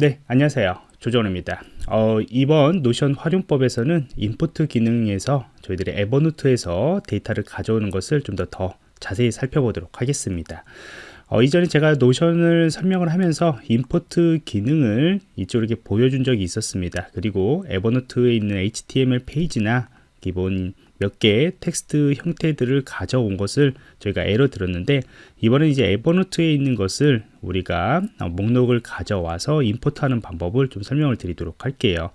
네 안녕하세요. 조정호입니다. 어, 이번 노션 활용법에서는 import 기능에서 저희들이 에버노트에서 데이터를 가져오는 것을 좀 더 더 자세히 살펴보도록 하겠습니다. 어, 이전에 제가 노션을 설명을 하면서 import 기능을 이쪽으로 이렇게 보여준 적이 있었습니다. 그리고 에버노트에 있는 HTML 페이지나 기본 몇 개의 텍스트 형태들을 가져온 것을 저희가 예를 들었는데 이번엔 이제 에버노트에 있는 것을 우리가 목록을 가져와서 import하는 방법을 좀 설명을 드리도록 할게요.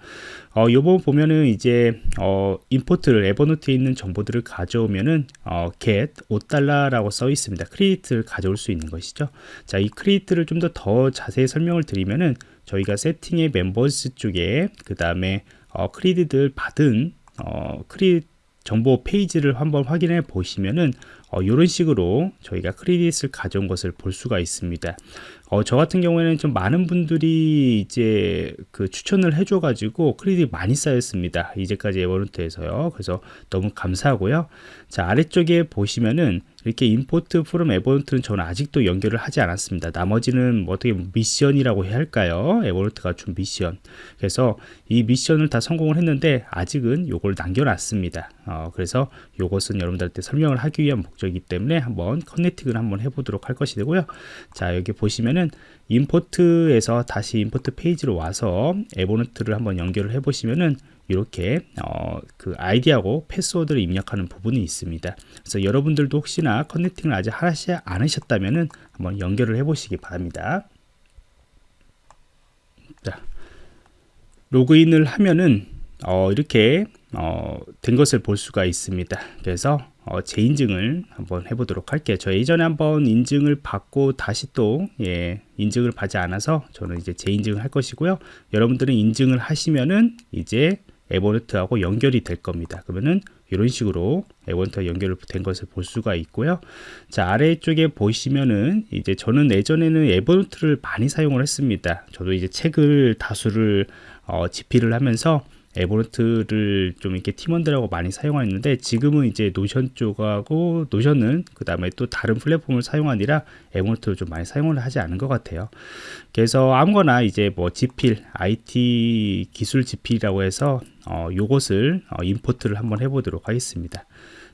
어, 요번 보면은 이제 어, import를 에버노트에 있는 정보들을 가져오면은 어, get 5달러라고 써 있습니다. credit을 가져올 수 있는 것이죠. 자, 이 credit을 좀 더더 자세히 설명을 드리면은 저희가 세팅의 members 쪽에 그 다음에 어, credit을 받은 어, 크리 정보 페이지를 한번 확인해 보시면은 어, 이런 식으로 저희가 크레딧을 가져온 것을 볼 수가 있습니다. 어, 저 같은 경우에는 좀 많은 분들이 이제 그 추천을 해줘 가지고 크레딧 많이 쌓였습니다. 이제까지 에버노트에서요. 그래서 너무 감사하고요. 자 아래쪽에 보시면은 이렇게 임포트 프롬 에버노트는 저는 아직도 연결을 하지 않았습니다. 나머지는 뭐 어떻게 미션이라고 해야 할까요? 에버노트가 준 미션. 그래서 이 미션을 다 성공을 했는데 아직은 요걸 남겨놨습니다. 어, 그래서 요것은 여러분들한테 설명을 하기 위한 목적이기 때문에 한번 connecting을 한번 해보도록 할 것이고요. 자 여기 보시면은 import에서 다시 import 페이지로 와서 Evernote를 한번 연결을 해 보시면은 이렇게 어, 그 아이디하고 패스워드를 입력하는 부분이 있습니다. 그래서 여러분들도 혹시나 connecting을 아직 하지 않으셨다면 한번 연결을 해 보시기 바랍니다. 자, 로그인을 하면은 어, 이렇게 어, 된 것을 볼 수가 있습니다. 그래서 어, 재인증을 한번 해보도록 할게요. 저 예전에 한번 인증을 받고 다시 또 예, 인증을 받지 않아서 저는 이제 재인증을 할 것이고요. 여러분들은 인증을 하시면은 이제 에버노트하고 연결이 될 겁니다. 그러면은 이런 식으로 에버노트와 연결된 것을 볼 수가 있고요. 자 아래쪽에 보시면은 이제 저는 예전에는 에버노트를 많이 사용을 했습니다. 저도 이제 책을 다수를 어, 집필을 하면서 Evernote를 좀 이렇게 팀원들하고 많이 사용하는데 지금은 이제 Notion 쪽하고 Notion은 그 다음에 또 다른 플랫폼을 사용하느라 Evernote를 좀 많이 사용을 하지 않은 것 같아요. 그래서 아무거나 이제 뭐 집필 IT 기술 집필이라고 해서 어, 요것을 어, import를 한번 해보도록 하겠습니다.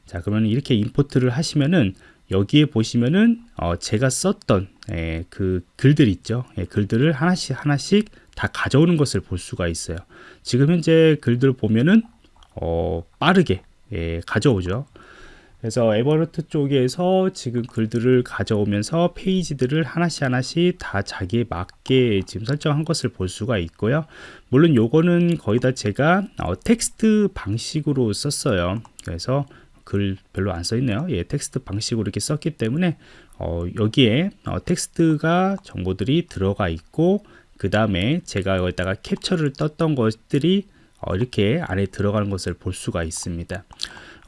자 그러면 이렇게 import를 하시면은 여기에 보시면은 어, 제가 썼던 예, 그 글들 있죠. 예, 글들을 하나씩 하나씩 다 가져오는 것을 볼 수가 있어요. 지금 현재 글들 보면은 어, 빠르게 예, 가져오죠. 그래서 Evernote 쪽에서 지금 글들을 가져오면서 페이지들을 하나씩 하나씩 다 자기에 맞게 지금 설정한 것을 볼 수가 있고요. 물론 요거는 거의 다 제가 어, 텍스트 방식으로 썼어요. 그래서 글 별로 안 써 있네요 예, 텍스트 방식으로 이렇게 썼기 때문에 어, 여기에 어, tekst가 정보들이 들어가 있고 그 다음에 제가 여기다가 캡처를 떴던 것들이 어, 이렇게 안에 들어가는 것을 볼 수가 있습니다.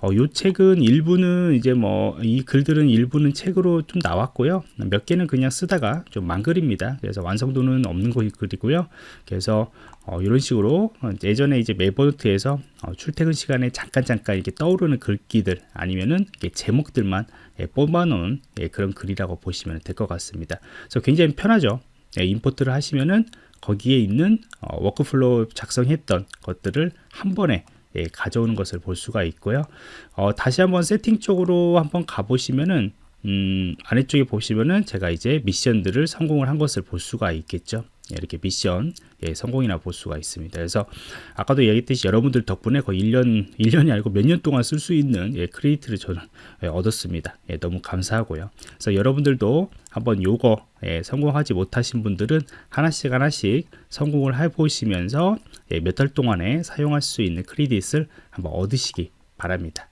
어, 요 책은 일부는 이제 뭐 이 글들은 일부는 책으로 좀 나왔고요. 몇 개는 그냥 쓰다가 좀 망글입니다. 그래서 완성도는 없는 글이고요. 그래서 어, 이런 식으로 예전에 이제 메버노트에서 어, 출퇴근 시간에 잠깐 잠깐 이렇게 떠오르는 글귀들 아니면은 제목들만 예, 뽑아놓은 예, 그런 글이라고 보시면 될 것 같습니다. 그래서 굉장히 편하죠. 네, import를 하시면은 거기에 있는 어, workflow 작성했던 것들을 한 번에 예, 가져오는 것을 볼 수가 있고요. 어, 다시 한번 세팅 쪽으로 한번 가보시면은 음, 아래쪽에 보시면은 제가 이제 미션들을 성공을 한 것을 볼 수가 있겠죠. 예, 이렇게 미션 예, 성공이나 볼 수가 있습니다. 그래서 아까도 얘기했듯이 여러분들 덕분에 거의 1년, 1년이 아니고 몇 년 동안 쓸 수 있는 예, credit을 저는 예, 얻었습니다. 예, 너무 감사하고요. 그래서 여러분들도 한번 요거 예, 성공하지 못하신 분들은 하나씩 하나씩 성공을 해보시면서 예, 몇달 동안에 사용할 수 있는 크리딧을 한번 얻으시기 바랍니다.